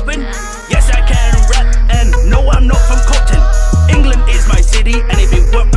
Robin? Yes, I can rap, and no, I'm not from Cotton. England is my city, and if it weren't